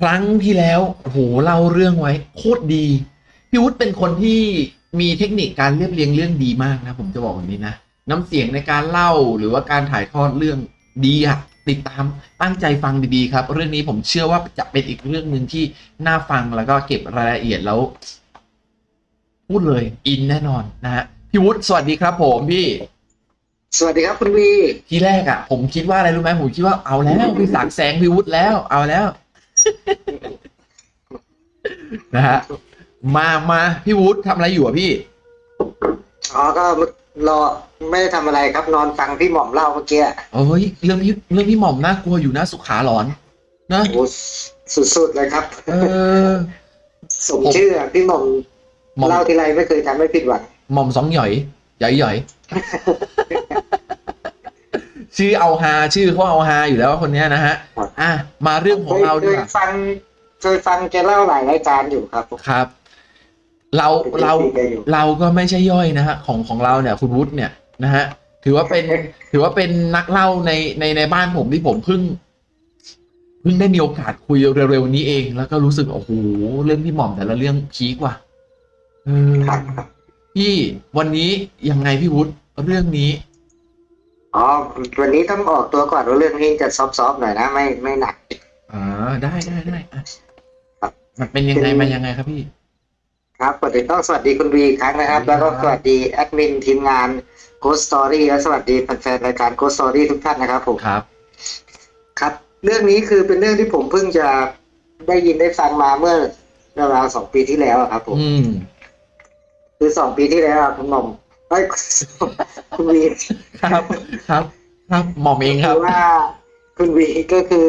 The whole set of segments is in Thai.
ครั้งที่แล้วโอ้โหเล่าเรื่องไว้ โคตรดี พี่วุฒิเป็นคนที่มีเทคนิคการเรียบเรียงเรื่องดีมากนะ ผมจะบอกแบบนี้นะ น้ำเสียงในการเล่าหรือว่าการถ่ายทอดเรื่องดีอะติดตามตั้งใจฟังดีๆครับ เรื่องนี้ผมเชื่อว่าจะเป็นอีกเรื่องหนึ่งที่น่าฟังแล้วก็เก็บรายละเอียดแล้ว พูดเลยอินแน่นอนนะฮะพี่วุฒิสวัสดีครับ ผมพี่ สวัสดีครับคุณวีทีแรกอะ่ะผมคิดว่าอะไรรู้ไหมผมคิดว่าเอาแล้วพี่ศักดิ์แสงพี่วุฒิแล้วเอาแล้ว นะฮะมามาพี่วุฒิทำอะไรอยู่อะพี่ อ๋อก็รอไม่ได้ทำอะไรครับนอนฟังพี่หม่อมเล่าเมื่อกี้เอ้ยเรื่องพี่เรื่องพี่หม่อมน่ากลัวอยู่นะสุขาหลอน นะโอ้สุดๆเลยครับ เออ สมชื่ออะพี่หม่อมหม่อม เล่าทีไรไม่เคยทำให้ผิดหวังหม่อมสองหย่อยหย่อยหย่อย ชื่อเอาฮาชื่อเขาเอาฮาอยู่แล้วคนเนี้ยนะฮะ อะมาเรื่องของเราเคดียกว่าฟังเคยฟังแกเล่าหลายรายการอยู่ครับครับ เราเราป็น FC แกอยู่เราก็ไม่ใช่ย่อยนะฮะของของเราเนี่ย คุณวุฒิเนี่ยนะฮะถือว่าเป็น ถือว่าเป็นนักเล่าในในในบ้านผมที่ผมเพิ่งเพิ่งได้มีโอกาสคุยเร็วๆนี้เอง แล้วก็รู้สึกโอ้โหเรื่องพี่หม่อมแต่ละเรื่องพีกว่ะเออ ครับ พี่วันนี้ยังไงพี่วุฒิเรื่องนี้ อ๋อวันนี้ต้องออกตัวก่อนว่าเรื่องนี้จะซอฟๆหน่อยนะ ไม่ไม่หนักอ่าได้ได้ได้อะครับมันเป็นยังไงมายังไงครับพี่ ครับก่อนอื่นต้องสวัสดีคุณวีอีกครั้งนะครับสวัสดีครับ แล้วก็สวัสดีแอดมินทีมงาน Ghost Story และสวัสดีแฟนๆรายการ Ghost Story ทุกท่านนะครับผมครับ ครับ เรื่องนี้คือเป็นเรื่องที่ผมเพิ่งจะได้ยินได้ฟังมาเมื่อราวๆสองปีที่แล้วอะครับผมอืมคือสองปีที่แล้วอะคุณหม่อม เอ้ยคุณวีครับครับ ครับหม่อมเองครับคือว่า คุณวีก็คือ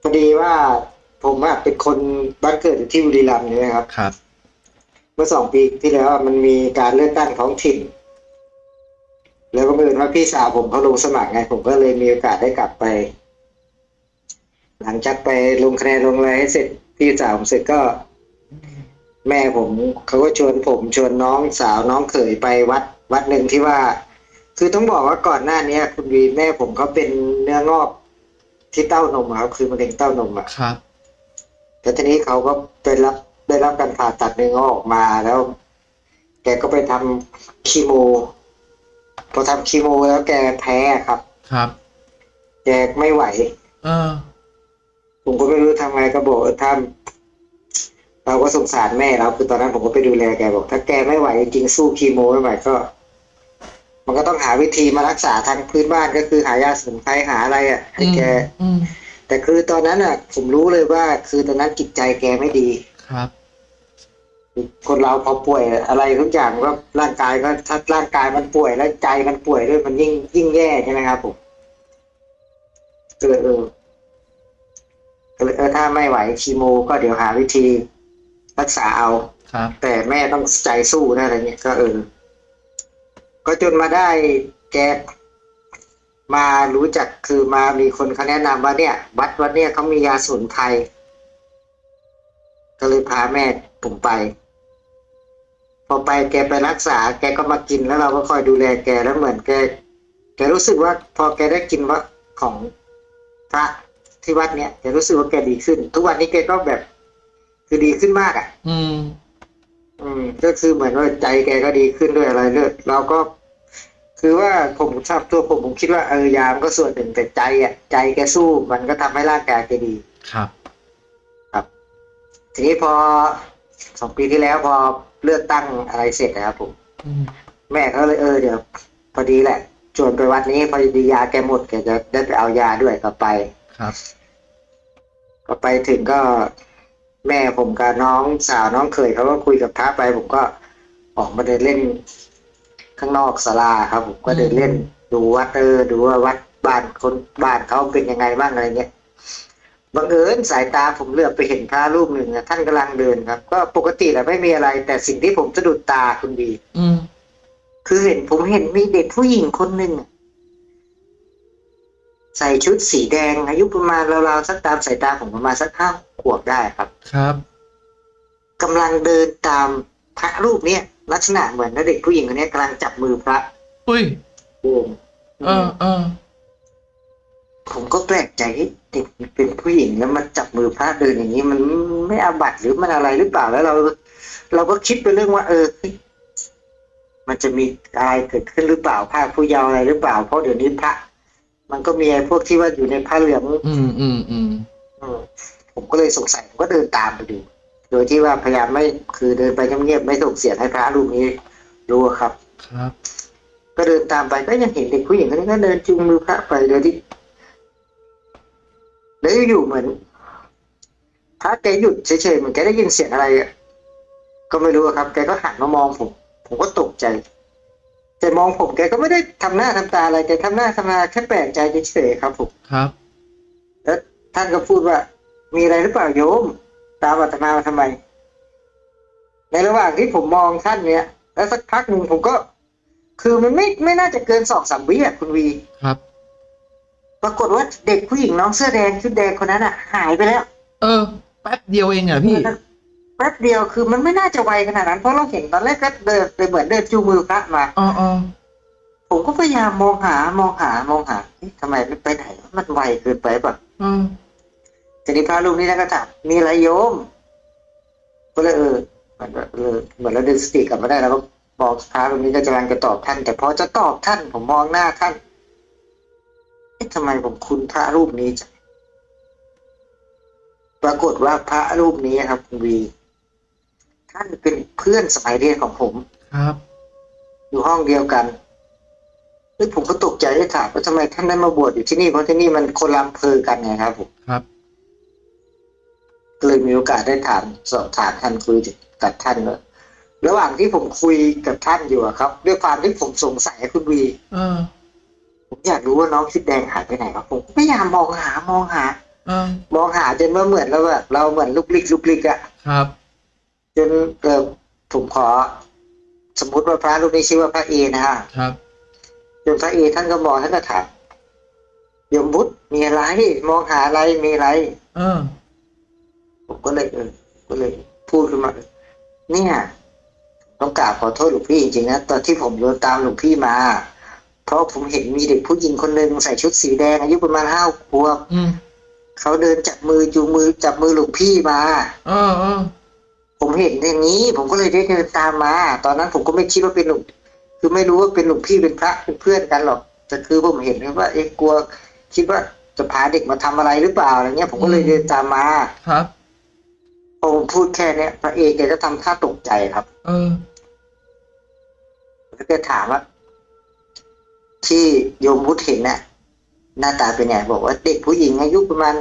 พอดีว่าผมอะเป็นคนบ้านเกิดอยู่ที่บุรีรัมย์ใช่ไหมครับครับ เมื่อสองปีที่แล้วอะมันมีการเลือกตั้งท้องถิ่น แล้วก็เมื่อญว่าพี่สาวผมเขาลงสมัครไง ผมก็เลยมีโอกาสได้กลับไป หลังจากไปลงคะแนนลงอะไรให้เสร็จพี่สาวผมเสร็จก็ แม่ผมเขาก็ชวนผมชวนน้องสาวน้องเขยไปวัด วัดหนึ่งที่ว่า คือต้องบอกว่าก่อนหน้านี้คุณวีแม่ผมเขาเป็นเนื้องอกที่เต้านมอะครับคือมะเร็งเต้านมอะครับแล้วทีนี้เขาก็ไปรับได้รับการผ่าตัดเนื้องอกออกมาแล้ว แกก็ไปทำคีโมพอทำคีโมแล้วแกแพ้ครับ ครับ แกไม่ไหว เออผมก็ไม่รู้ทำไงก็บอกเออท่าน เราก็สงสารแม่เราคือตอนนั้นผมก็ไปดูแลแกบอก ถ้าแกไม่ไหวจริงๆสู้คีโมไม่ไหวก็ มันก็ต้องหาวิธีมารักษาทางพื้นบ้านก็คือหายาสมุนไพรหาอะไรอะให้แกอืมแต่คือตอนนั้นอะ ผมรู้เลยว่า คือตอนนั้นจิตใจแกไม่ดีครับคนเราพอป่วยอะไรทุกอย่างก็ร่างกายก็ถ้าร่างกายมันป่วยแล้วใจมันป่วยด้วยมันยิ่งยิ่งแย่ใช่ไหมครับผมเออเออก็เลยเออถ้าไม่ไหวคีโม ก็เดี๋ยวหาวิธี รักษาเอา ครับ แต่แม่ต้องใจสู้นะอะไรเงี้ยก็เออ ก็จนมาได้แกมารู้จักคือมามีคนเขาแนะนำว่าเนี่ย วัดวัดเนี่ยเขามียาสมุนไพรก็เลยพาแม่ผมไป พอไปแกไปรักษา แกก็มากินแล้วเราก็คอยดูแลแกแล้วเหมือนแก แกรู้สึกว่า พอแกได้กินว่าของพระที่วัดเนี่ยแกรู้สึกว่าแกดีขึ้น ทุกวันนี้แกก็แบบ คือดีขึ้นมากอะ อืม อืม ก็คือเหมือนว่าใจแกก็ดีขึ้นด้วยอะไรด้วยเราก็ คือว่าผมชอบตัวผมผมคิดว่าเออยามนก็ส่วนหนึ่งแต่ใจอะ ใจแกสู้มันก็ทำให้ร่างกายแกดีครับ ทีนี้พอสองปีที่แล้วพอเลือกตั้งอะไรเสร็จนะครับผมอืมแม่เขาเลยเออเดี๋ยวพอดีแหละชวนไปวัดนี้พอดียาแกหมดแกจะได้ไปเอายาด้วยก็ไปครับ ก็ไปถึงก็ แม่ผมกับน้องสาวน้องเขยเขาก็คุยกับพระไป ผมก็ออกมาเดินเล่น ข้างนอกศาลาครับ ผมก็เดินเล่น ดูวัดเออดูว่าวัดบ้านคนบ้านเขาเป็นยังไงบ้างอะไรเงี้ยบังเอิญสายตาผมเหลือบไปเห็นพระรูปหนึ่งอะท่านกำลังเดินครับ ก็ปกติแหละไม่มีอะไร แต่สิ่งที่ผมสะดุดตาคุณดีอืมคือเห็นผมเห็นมีเด็กผู้หญิงคนหนึ่งอะ ใส่ชุดสีแดง อายุประมาณราวๆสักตามสายตาผมประมาณสักห้าขวบได้ครับ ครับกำลังเดินตามพระรูปเนี้ยลักษณะเหมือนเด็กผู้หญิงคนเนี้ยกำลังจับมือพระอุ้ยโอ้เออเออผผมก็แปลกใจเฮ้ยเด็กเป็นผู้หญิงแล้วมาจับมือพระเดินอย่างนี้ มันไม่อาบัติหรือมันอะไรหรือเปล่าแล้วเรา เราก็คิดไปเรื่องว่า เออเฮ้ยมันจะมีอะไรเกิดขึ้นหรือเปล่าภาคผู้เยาว์อะไรหรือเปล่าเพราะเดี๋ยวนี้พระ มันก็มีไอ้พวกที่ว่าอยู่ในผ้าเหลืองอืมอืมอืมอืมผมก็เลยสงสัยผมก็เดินตามไปดู โดยที่ว่าพยายามไม่คือเดินไปเงียบๆไม่ส่งเสียงให้พระรูปนี้รู้อะครับครับ ก็เดินตามไปก็ยังเห็นเด็กผู้หญิงคนนี้ก็เดินจูงมือพระไปโดยที่แล้วอยู่ๆเหมือนพระแกหยุดเฉยๆเหมือนแกได้ยินเสียงอะไรอะก็ไม่รู้อะครับ แกก็หันมามองผม ผมก็ตกใจ แต่มองผมแกก็ไม่ได้ทำหน้าทำตาอะไรแกทำหน้าทำตาแค่แปลกใจเฉยๆครับผมครับ แล้วท่านก็พูดว่า มีอะไรหรือเปล่าโยม ตามอาตมามาทำไม ในระหว่างที่ผมมองท่านเนี้ยแล้วสักพักหนึ่งผมก็ คือมันไม่ไม่น่าจะเกินสองสามวิอะคุณวีครับ ปรากฏว่าเด็กผู้หญิงน้องเสื้อแดงชุดแดงคนนั้นอะ หายไปแล้ว เออแป๊บเดียวเองเหรอพี่ แป๊บเดียวคือมันไม่น่าจะไวขนาดนั้น เพราะเราเห็นตอนแรกก็เดินไปเหมือนเดินจูงมือพระมาอ๋ออ๋อผมก็พยายามมองหามองหามองหาเอ๊ะทำไมไม่ไปไหนวะมันไวเกินไปป่ะเออทีนี้พระรูปนี้ท่านก็ถามมีอะไรโยม ก็เลยเออเหมือนเออเหมือนเราดึงสติกลับมาได้แล้วก็บอกพระรูปนี้ก็กำลังจะตอบท่าน แต่พอจะตอบท่านผมมองหน้าท่านเอ๊ะทำไมผมคุ้นพระรูปนี้จังปรากฏว่าพระรูปนี้ครับคุณวี ท่านเป็นเพื่อนสมัยเรียนของผม ครับ อยู่ห้องเดียวกันแล้วผมก็ตกใจได้ถามว่าทำไมท่านได้มาบวชอยู่ที่นี่เพราะที่นี่มันคนละอำเภอกันไงครับผมครับก็เลยมีโอกาสได้ถามสอบถามท่านคุยกับท่านว่าระหว่างที่ผมคุยกับท่านอยู่อะครับ ด้วยความที่ผมสงสัยคุณวีเออผมอยากรู้ว่าน้องชุดแดงหายไปไหนครับ ผมพยายามมองหามองหาเออมองหาจนว่าเหมือนแล้วแบบเราเหมือนลุกลิกลุกลิกอะครับ จนเออผมขอ สมมติว่าพระรูปนี้ชื่อว่าพระเอนะฮะครับจนพระเอท่านก็มองท่านก็ถามโยมบุตรมีอะไรมองหาอะไรมีอะไรเออผมก็เลยเออก็เลย พูดขึ้นมาเนี่ยต้องกราบขอโทษหลวงพี่จริงๆนะตอนที่ผมเดินตามหลวงพี่มา เพราะผมเห็นมีเด็กผู้หญิงคนหนึ่งใส่ชุดสีแดงอายุประมาณห้าขวบอืมเขาเดินจับมือจูงมือจับมือหลวงพี่มา เออเออ ผมเห็นอย่างนี้ ผมก็เลยได้เดินตามมา ตอนนั้นผมก็ไม่คิดว่าเป็นหลวงคือไม่รู้ว่าเป็นหลวงพี่เป็นพระเป็นเพื่อนกันหรอกแต่คือผมเห็นว่าเอ๊ะกลัว คิดว่าจะพาเด็กมาทำอะไรหรือเปล่าอะไรเงี้ย ผมก็เลยเดินตามมาครับพอผมพูดแค่เนี้ยพระเอกแกก็ทำท่าตกใจครับ เออแล้วก็ถามว่าที่โยมวุฒเห็นน่ะ หน้าตาเป็นไงบอกว่าเด็กผู้หญิงอายุประมาณ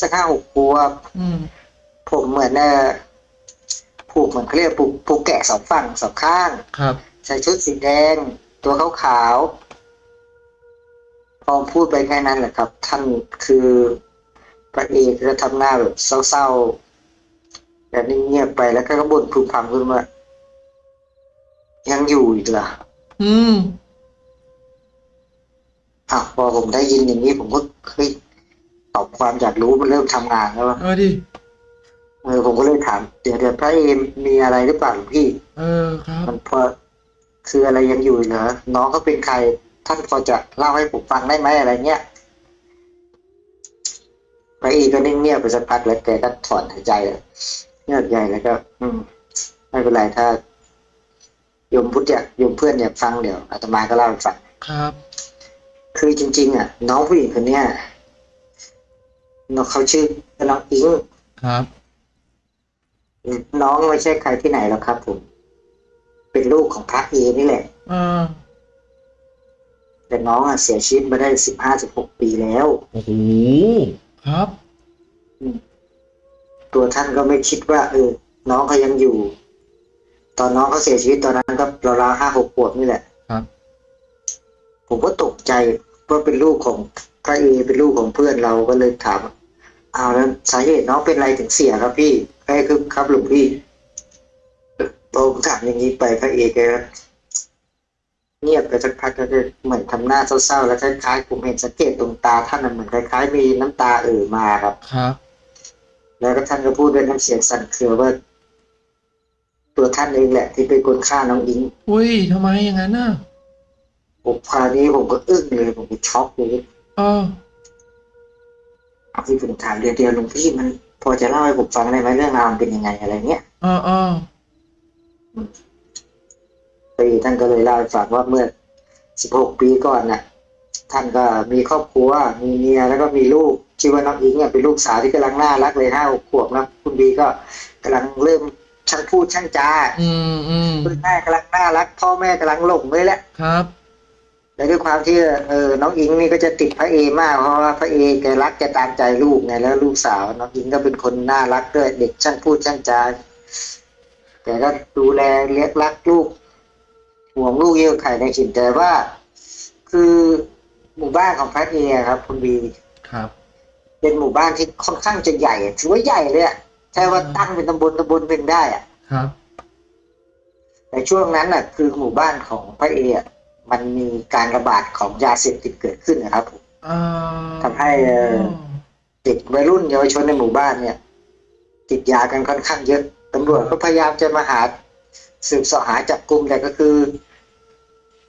สักห้าหกขวบอืมผมเหมือนเออ ผูกเหมือนเขาเรียกผูกผูกแกะสองฝั่งสองข้าง ครับ ใส่ชุดสีแดง ตัวขาวๆพอพูดไปแค่นั้นแหละครับ ท่านคือพระเอกก็ทำหน้าแบบเศร้าๆแบบเงียบๆไปแล้วก็บ่นพึมพำขึ้นมายังอยู่อีกเหรออืมอะพอผมได้ยินอย่างนี้ผมก็เฮ้ยตอบความอยากรู้มันเริ่มทำงานแล้ววะเออดิ เออผมก็เลยถามเดี๋ยวเดี๋ยวพระเอมมีอะไรหรือเปล่าหลวงพี่ เออครับ มันพอคืออะไรยังอยู่เหรอน้องเขาเป็นใครท่านพอจะเล่าให้ผมฟังได้ไหมอะไรเงี้ยพระเอกก็นิ่งเงียบไปสักพักแล้วแกก็ถอนหายใจอะเงียบใหญ่แล้วก็ อืม ไม่เป็นไรถ้าโยมพุทธอยากโยมเพื่อนอยากฟังเดี๋ยวอาตมาก็เล่าให้ฟังครับ คือจริง ๆ อะ น้องผู้หญิงคนเนี้ยน้องเขาชื่อน้องอิงครับ น้องไม่ใช่ใครที่ไหนหรอกครับ ผม เป็นลูกของพระเอนี่แหละเออแต่น้องอะเสียชีวิตมาได้สิบห้าสิบหกปีแล้วโอ้โหครับตัวท่านก็ไม่คิดว่า เออ น้องเขายังอยู่ ตอนน้องเขาเสียชีวิตตอนนั้นก็ราวๆห้าหกขวบนี่แหละครับ ผมก็ตกใจว่าเป็นลูกของพระเอเป็นลูกของเพื่อนเราก็เลยถามอ้าวแล้วสาเหตุน้องเป็นอะไรถึงเสียครับพี่ ไอ้คือครับหลวงพี่พอผมถามอย่างนี้ไปพระเอแกก็เงียบไปสักพักก็เหมือนทำหน้าเศร้าๆแล้วคล้ายๆผมเห็นสังเกตตรงตาท่านน่ะเหมือนคล้ายๆมีน้ำตาเอ่อมาครับครับ แล้วก็ท่านก็พูดด้วยน้ำเสียงสั่นเครือว่า ตัวท่านเองแหละ ที่เป็นคนฆ่าน้องอิงอุ้ยทำไมอย่างนั้นน่ะผมคราวนี้ผมก็อึ้งเลยผมก็ช็อกเลยเออคือผมถามเดียวเดียวหลวงพี่มัน พอจะเล่าให้ผมฟังได้ไหมเรื่องราวมันเป็นยังไงอะไรเงี้ยอ๋ออ๋อปีท่านก็เลยเล่าให้ฟังว่าเมื่อ16ปีก่อนน่ะ ท่านก็มีครอบครัว มีเมียแล้วก็มีลูกชื่อว่าน้องอิงเนี่ยเป็นลูกสาวที่กำลังน่ารักเลยห้าหกขวบนะคุณบีก็กำลังเริ่มช่างพูดช่างจาอืมอืมคุณแม่กำลังน่ารัก พ่อแม่กำลังหลงเลยแหละครับ และด้วยความที่เออน้องอิงนี่ก็จะติดพระเอมากเพราะว่าพระเอแกรักแกตามใจลูกไงแล้วลูกสาว น้องอิงก็เป็นคนน่ารักด้วยเด็กช่างพูดช่างจาแกก็ดูแลเลี้ยงรักลูกห่วงลูกเยอะไข่ในฉินแต่ว่า คือหมู่บ้านของพระเอครับคุณบีครับ เป็นหมู่บ้านที่ค่อนข้างจะใหญ่อะถือว่าใหญ่เลยอะใช่ว่าตั้งเป็นตำบลตำบลเป็นได้อะครับ แต่ช่วงนั้นน่ะ คือหมู่บ้านของพระเออะ มันมีการระบาดของยาเสพติดเกิดขึ้นนะครับผมอ่าทำให้เอ่อเด็กวัยรุ่นเยาวชนในหมู่บ้านเนี่ย ติดยากันค่อนข้างเยอะตำรวจก็พยายามจะมาหาสืบเสาะหาจับกลุ่มแต่ก็คือ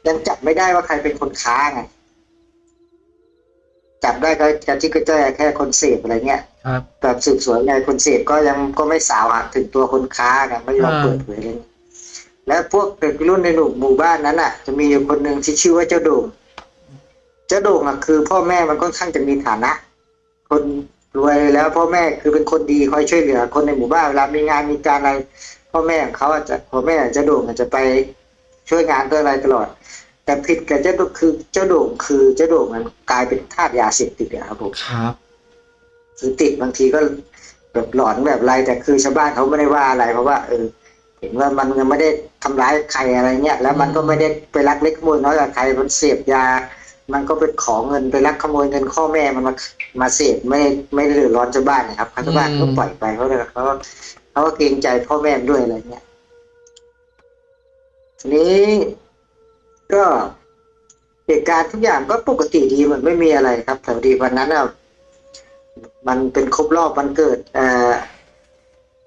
ยังจับไม่ได้ว่าใครเป็นคนค้าไงจับได้ก็กระที่ก็จะแค่คนเสพอะไรเงี้ยครับแบบสืบสวนไงคนเสพก็ยังก็ไม่สาวหาถึงตัวคนค้าไงไม่ยอมอ่าเปิดเผยเลย แล้วพวกเด็กรุ่นในหมู่บ้านนั้นอะ จะมีอยู่คนหนึ่งที่ชื่อว่าเจ้าโด่งเจ้าโด่งอะคือพ่อแม่มันค่อนข้างจะมีฐานะ คนรวยแล้วพ่อแม่คือเป็นคนดีคอยช่วยเหลือ คนในหมู่บ้านเวลามีงานมีการอะไร พ่อแม่ของเขาอาจจะพ่อแม่เจ้าโด่งอาจจะไปช่วยงานเพื่ออะไรตลอด แต่ผิดกับเจ้าโด่งคือเจ้าโด่งคือเจ้าโด่งมันกลายเป็นทาสยาเสพติดอะครับผมครับคือติดบางทีก็แบบหลอนแบบไรแต่คือชาวบ้านเขาไม่ได้ว่าอะไรเพราะว่าเออเห็นว่ามันยังไม่ได้ ทำร้ายใครอะไรเงี้ยแล้วมันก็ไม่ได้ไปลักเล็กขโมยน้อยกับใครมันเสพยา มันก็ไปขอเงินไปลักขโมยเงินข้อแม่มันมามาเสพไม่ได้ไม่ได้เดือดร้อนชาวบ้านนะครับชาวบ้านก็ปล่อยไปเพราะอะไรเขาเขาก็เกรงใจพ่อแม่ด้วยอะไรเงี้ยทีนี้ก็เหตุการณ์ทุกอย่างก็ปกติดีมันไม่มีอะไรครับแต่พอดีวันนั้นอะมันเป็นครบรอบวันเกิดเอ่อ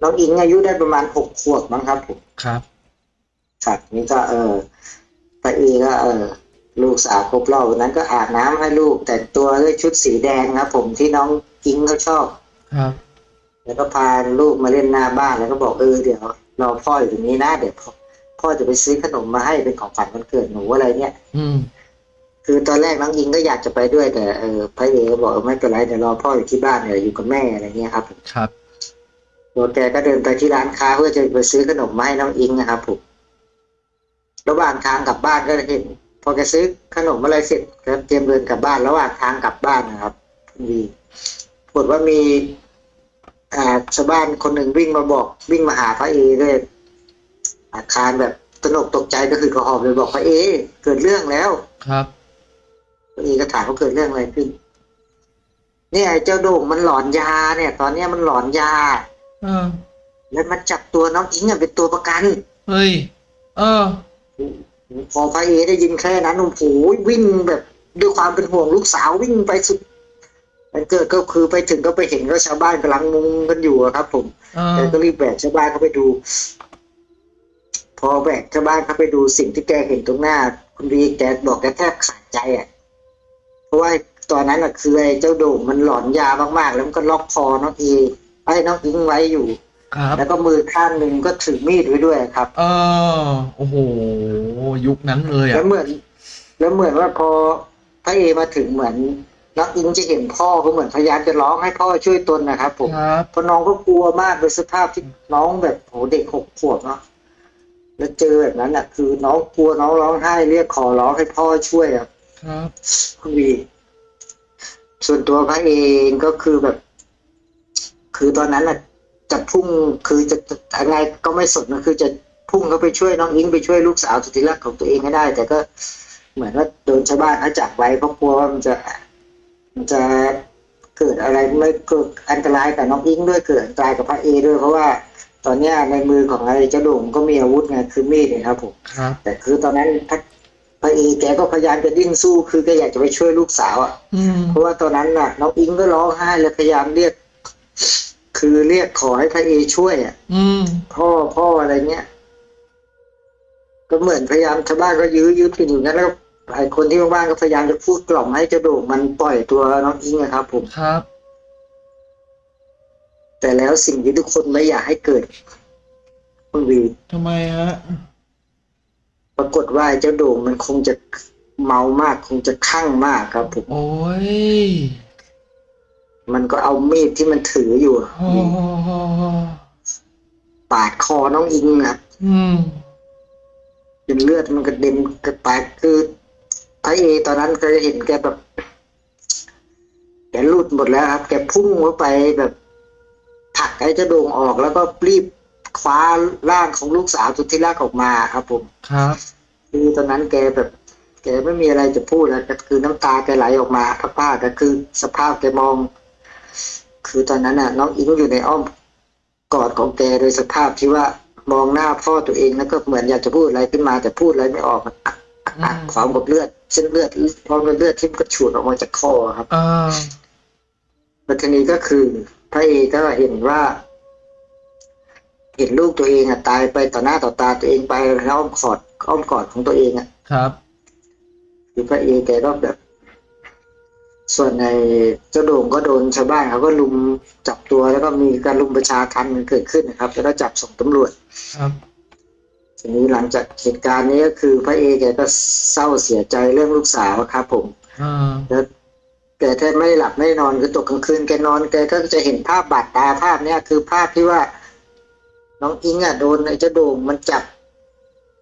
น้องอิงอายุได้ประมาณหกขวบมั้งครับผมครับ ครับนี่ก็เออตาเอก็เออลูกสาวครบรอบวันนั้นก็อาบน้ำให้ลูก แต่งตัวด้วยชุดสีแดงครับผมที่น้องอิงเขาชอบครับ แล้วก็พาลูกมาเล่นหน้าบ้านแล้วก็บอกเออเดี๋ยวรอพ่ออยู่ตรงนี้นะเดี๋ยวพ่อพ่อจะไปซื้อขนมมาให้เป็นของขวัญวันเกิดหนูอะไรเนี่ย อืมคือตอนแรกน้องอิงก็อยากจะไปด้วยแต่เออพระเอก็บอกเออไม่เป็นไรเดี๋ยวรอพ่ออยู่ที่บ้านเดี๋ยวอยู่กับแม่อะไรเงี้ยครับ ครับตัวแกก็เดินไปที่ร้านค้าเพื่อจะไปซื้อขนมมาให้น้องอิงนะครับผม ระหว่างทางกลับบ้านก็เห็นพอแกซื้อขนมอะไรเสร็จก็เตรียมเดินกลับบ้านระหว่างทางกลับบ้านนะครับมีปรากฏว่ามีอ่าชาวบ้านคนหนึ่งวิ่งมาบอกวิ่งมาหาพระเอด้วยอาคารแบบตระหนกตกใจก็คือกระหอบเลยบอกพระเอ เกิดเรื่องแล้วครับพระเอก็ถามว่าเกิดเรื่องอะไรขึ้นเนี่ยไอ้เจ้าโด่งมันหลอนยาเนี่ย ตอนเนี้ยมันหลอนยาเออแล้วมาจับตัวน้องอิงอะเป็นตัวประกัน เฮ้ย เออ พอพระเอได้ยินแค่นั้นโอ้โหวิ่งแบบด้วยความเป็นห่วงลูกสาววิ่งไปสุดมันเกิดก็คือไปถึงก็ไปเห็นก็ชาวบ้านกำลังมุงกันอยู่อะครับ ผมเอแกอก็รีบแบกชาวบ้านเข้าไปดู พอแบกชาวบ้านเข้าไปดูสิ่งที่แกเห็นตรงหน้า คุณวีแกบอกแกแทบขาดใจอะ เพราะว่าตอนนั้นอะคือไอ้เจ้าโด่งมันหลอนยามากๆ แล้วมันก็ล็อกคอน้องเอไอ้น้องอิงไว้อยู่ ครับ แล้วก็มือข้างหนึ่งก็ถือมีดไว้ด้วยครับ เออโอ้โห ยุคนั้นเลยแล้อะวเหมือน แล้วเหมือนว่าพอพระเอมาถึงเหมือนน้องอิงจะเห็นพ่อก็เหมือนพยายามจะร้องให้พ่อช่วยตนนะครับ ผมครับเพราะน้องก็กลัวมากโดยสภาพที่น้องแบบโหเด็กหกขวบเนาะแล้วเจอแบบนั้นอะ คือน้องกลัวน้องร้องไห้เรียกขอร้องให้พ่อช่วยอะครับคุณวีส่วนตัวพระเองก็คือแบบ คือตอนนั้นอะ จะพุ่งคือจะจะยังไงก็ไม่สนนะคือจะพุ่งเข้าไปช่วยน้องอิงไปช่วยลูกสาวสุดที่รักของตัวเองให้ได้ แต่ก็เหมือนว่าโดนชาวบ้านเขาจับไว้เพราะกลัวว่ามันจะมันจะเกิดอะไรไม่เกิดอันตรายกับน้องอิงด้วยเกิดอันตรายกับพระเอด้วยเพราะว่าตอนเนี้ยในมือของไอ้เจ้าโด่งก็มีอาวุธไงคือมีดเนี่ยครับผมครับแต่คือตอนนั้นพระพระเอแกก็พยายามจะดิ้นสู้คือแกอยากจะไปช่วยลูกสาวอะอืมเพราะว่าตอนนั้นน่ะน้องอิงก็ร้องไห้แล้วพยายามเรียก คือเรียกขอให้พระเอช่วยอะอืมพ่อพ่ออะไรเงี้ย ก็เหมือนพยายามชาวบ้านก็ยื้อยื้อกันอยู่งั้นแล้วไอ้คนที่บ้านก็พยายามจะพูดกล่อมให้เจ้าโด่งมันปล่อยตัวน้องอิงนะครับ ผมครับ แต่แล้วสิ่งที่ทุกคนไม่อยากให้เกิดคุณวีทำไมฮะปรากฏว่าไอ้เจ้าโด่งมันคงจะเมามาก คงจะคลั่งมากครับผมโอ้ย มันก็เอามีดที่มันถืออยู่โอ้โหปาดคอน้องอิงอะอืมจนเลือดมันกระเด็นกระแตกคือพระเอตอนนั้นก็จะเห็นแกแบบ แกหลุดหมดแล้วครับ แกพุ่งเข้าไปแบบผลักไอ้เจ้าโด่งออกแล้วก็รีบคว้าร่างของลูกสาวสุดที่รักออกมาครับผมครับคือตอนนั้นแกแบบ แกไม่มีอะไรจะพูดแล้วก็คือน้ำตาแกไหลออกมาผ้าก็คือสภาพแกมอง คือตอนนั้นน่ะน้องอิงอยู่ในอ้อมกอดของแกโดยสภาพที่ว่ามองหน้าพ่อตัวเองแล้วก็เหมือนอยากจะพูดอะไรขึ้นมาแต่พูดอะไรไม่ออกมันอักอักอักอืมพร้อมกับเลือดเส้นเลือดพร้อมกับเลือดที่กระฉูดออกมาจากคอครับอ่าแล้วทีนี้ก็คือพระเอกก็เห็นว่า เห็นลูกตัวเองอะตายไปต่อหน้าต่อตาตัวเองไปแล้วอ้อมกอดอ้อมกอดของตัวเองอะครับคือพระเอกแกก็แบบ ส่วนในเจ้าโด่งก็โดนชาวบ้านเขาก็ลุมจับตัวแล้วก็มีการลุมประชาทันกันเกิดขึ้นนะครับ แล้วก็จับส่งตำรวจครับทีนี้หลังจากเหตุการณ์นี้ก็คือพระเอกแกก็เศร้าเสียใจเรื่องลูกสาวครับผมอ่าแล้วแกแทบไม่หลับไม่นอนคือตกกลางคืนแกนอนแกก็จะเห็นภาพบาดตาภาพเนี้ยคือภาพที่ว่า น้องอิงอะโดนไอ้เจ้าโด่งมันจับ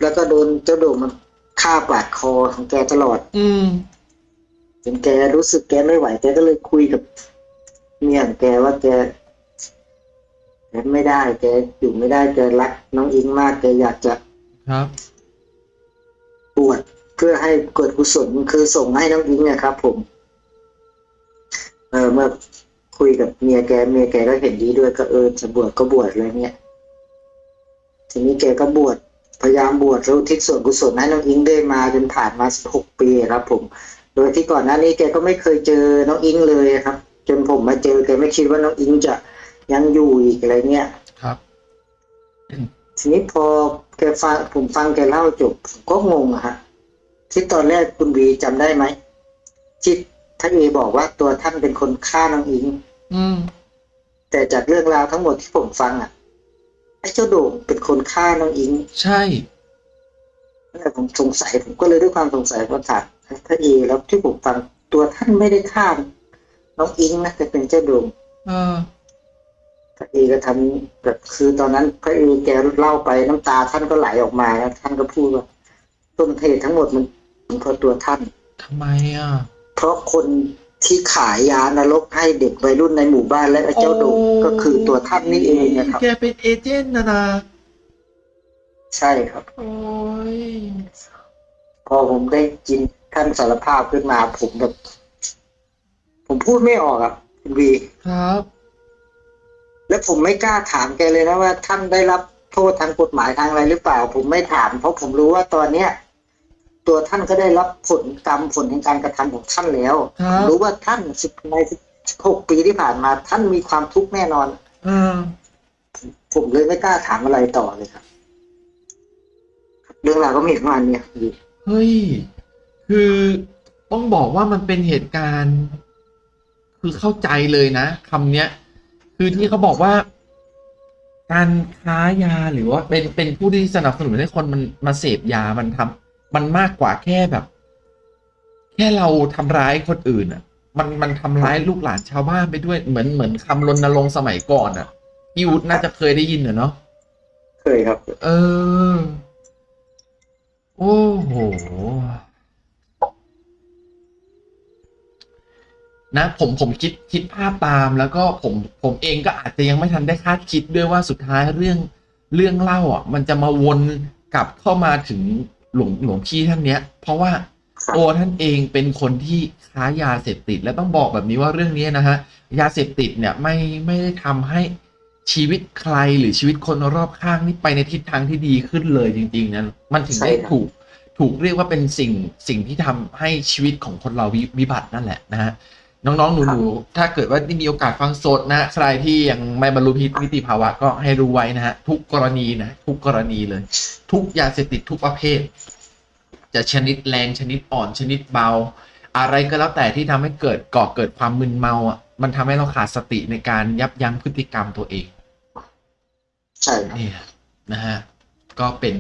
แล้วก็โดนเจ้าโด่งมันฆ่าปาดคอของแกตลอด อืม จนแกรู้สึกแกไม่ไหวแกก็เลยคุยกับเมียของแกว่าแกแกไม่ได้แกอยู่ไม่ได้แกรักน้องอิงมากแกอยากจะครับบวชเพื่อให้เกิดกุศลคือส่งให้น้องอิงเนะครับ ผม เออเมื่อคุยกับเมียแกเมียแกก็เห็นดีด้วยก็เออจะบวชก็บวชอะไรเงี้ยทีนี้แกก็บวชพยายามบวชแล้วอุทิศส่วนกุศลให้น้องอิงได้มาจนผ่านมาสิบหกปีครับ ผม โดยที่ก่อนหน้านี้แกก็ไม่เคยเจอน้องอิงเลยครับ จนผมมาเจอแกไม่คิดว่าน้องอิงจะยังอยู่อีกอะไรเงี้ยครับทีนี้พอแกฟังผมฟังแกเล่าจบผมก็งงอะฮะที่ตอนแรกคุณวีจำได้ไหมที่ท่านเอบอกว่าตัวท่านเป็นคนฆ่าน้องอิง อืม แต่จากเรื่องราวทั้งหมดที่ผมฟังอะไอ้เจ้าโด่งเป็นคนฆ่าน้องอิง ใช่นั่นแหละผมสงสัยผมก็เลยด้วยความสงสัยก็ถาม ท่านเอแล้วที่ผมฟังตัวท่านไม่ได้ฆ่าน้องอิงนะแต่เป็นเจ้าโด่งเออพระเอก็ทำแบบคือตอนนั้นพระเอแกเล่าไปน้ำตาท่านก็ไหลออกมาแล้วท่านก็พูดว่าต้นเหตุทั้งหมดมันเป็นเพราะตัวท่านทำไมอะ เพราะคนที่ขายยานรกให้เด็กวัยรุ่นในหมู่บ้านและไอ้เจ้าโด่งก็คือตัวท่านนี่เองนะครับแกเป็นเอเจนต์นะนะใช่ครับ โอ้ยพอผมได้ยิน ท่านสารภาพขึ้นมา ผมแบบ ผมพูดไม่ออกอะคุณวีครับ และผมไม่กล้าถามแกเลยนะว่า ท่านได้รับโทษทางกฎหมายทางอะไรหรือเปล่า ผมไม่ถาม เพราะผมรู้ว่าตอนเนี้ยตัวท่านก็ได้รับผลกรรมผลแห่งการกระทำของท่านแล้วครับผมรู้ว่าท่านสิบในสิบหกปีที่ผ่านมา ท่านมีความทุกข์แน่นอนเออผมเลยไม่กล้าถามอะไรต่อเลยครับ เรื่องราวก็มีประมาณเนี้ยคุณวีเฮ้ย คือต้องบอกว่ามันเป็นเหตุการณ์ คือเข้าใจเลยนะคำเนี้ย คือที่เขาบอกว่า การค้ายาหรือว่าเป็นเป็นผู้ที่สนับสนุนให้คนมันมาเสพยามันทำมันมากกว่าแค่แบบ แค่เราทำร้ายคนอื่นอะ มันมันทำร้ายลูกหลานชาวบ้านไปด้วยเหมือนเหมือนคำรณรงค์สมัยก่อนอะพี่วุฒิน่าจะเคยได้ยินเหรอเนาะเคยครับ เออ โอ้โห นะผมผมคิดคิดภาพตามแล้วก็ผมผมเองก็อาจจะยังไม่ทันได้คาดคิดด้วยว่าสุดท้ายเรื่องเรื่องเล่าอะ มันจะมาวนกลับเข้ามาถึงหลวงหลวงพี่ท่านเนี้ย เพราะว่าครับตัวท่านเองเป็นคนที่ค้ายาเสพติด และต้องบอกแบบนี้ว่าเรื่องนี้นะฮะยาเสพติดเนี่ยไม่ไม่ได้ทำให้ชีวิตใครหรือชีวิตคนรอบข้างนี่ไปในทิศทางที่ดีขึ้นเลยจริง ๆนะมันถึงได้ใช่ครับถูกถูกเรียกว่าเป็นสิ่งสิ่งที่ทำให้ชีวิตของคนเราวิวิบัตินั่นแหละนะฮะ น้องๆ หนูๆ ถ้าเกิดว่าได้มีโอกาสฟังสดนะ ใครที่ยังไม่บรรลุนิติภาวะก็ให้รู้ไว้นะฮะ ทุกกรณีนะ ทุกกรณีเลย ทุกยาเสพติดทุกประเภท จะชนิดแรงชนิดอ่อนชนิดเบา อะไรก็แล้วแต่ที่ทำให้เกิดก่อเกิดความมึนเมาอะมันทำให้เราขาดสติในการยับยั้งพฤติกรรมตัวเอง ใช่ครับเนี่ยนะฮะก็เป็น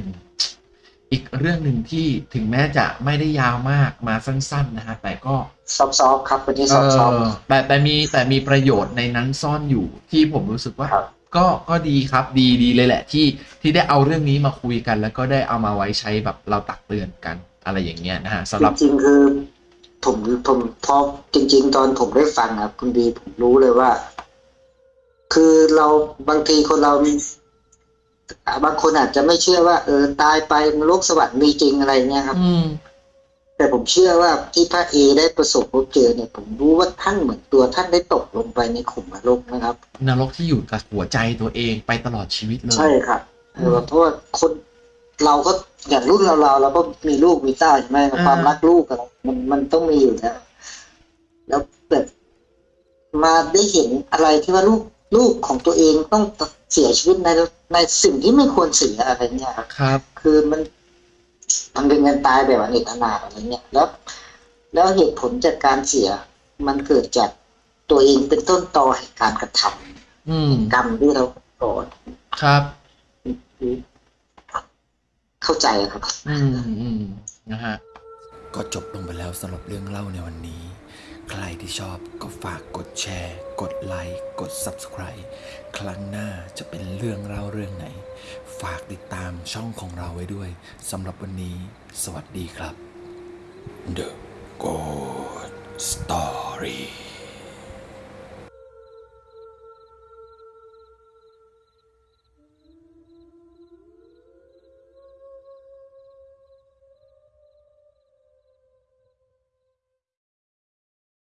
อีกเรื่องหนึ่งที่ถึงแม้จะไม่ได้ยาวมากมาสั้น ๆ นะฮะ แต่ก็ซอฟๆครับวันนี้เอซอฟอแต่แต่มีแต่มีประโยชน์ในนั้นซ่อนอยู่ที่ผมรู้สึกว่าๆครับก็ก็ดีครับดีดีเลยแหละที่ที่ได้เอาเรื่องนี้มาคุยกัน แล้วก็ได้เอามาไว้ใช้แบบเราตักเตือนกันอะไรอย่างเงี้ยนะฮะสำหรับจริงๆคือ ผมผมพอจริง ๆ ตอนผมได้ฟังครับคุณบีผมรู้เลยว่า คือเราบางทีคนเราอ่า บางคนอาจจะไม่เชื่อว่า เออตายไปนรกสวรรค์มีจริงอะไรเงี้ยครับอืมแต่ผมเชื่อว่าที่พระเอได้ประสบพบเจอเนี่ย ผมรู้ว่าท่านเหมือนตัวท่านได้ตกลงไปในขุมนรกนะครับ นรกที่อยู่กับหัวใจตัวเองไปตลอดชีวิตเลยใช่ครับอืมเพราะว่าคนเราก็อย่างรุ่นเราเราเราก็มีลูกมีเต้าใช่ไหมอ่าความรักลูกอะไรมันมันต้องมีอยู่แล้วแล้วแบบมาได้เห็นอะไรที่ว่าลูกลูกของตัวเองต้องเสียชีวิตในในสิ่งที่ไม่ควรเสียอะไรเงี้ยครับครับคือมันมันเป็นการตายแบบอเนกอนาถอะไรเงี้ยแล้ว แล้วเหตุผลจากการเสีย มันเกิดจากตัวเองเป็นต้นตอแห่งการกระทำอืมกรรมที่เราก่อนครับ เข้าใจครับอืมอืมนะฮะก็จบลงไปแล้วสำหรับเรื่องเล่าในวันนี้ ใครที่ชอบก็ฝากกดแชร์ กดไลค์กด Subscribe ครั้งหน้าจะเป็นเรื่องเล่าเรื่องไหน ฝากติดตามช่องของเราไว้ด้วยสำหรับวันนี้ สวัสดีครับ The Good Story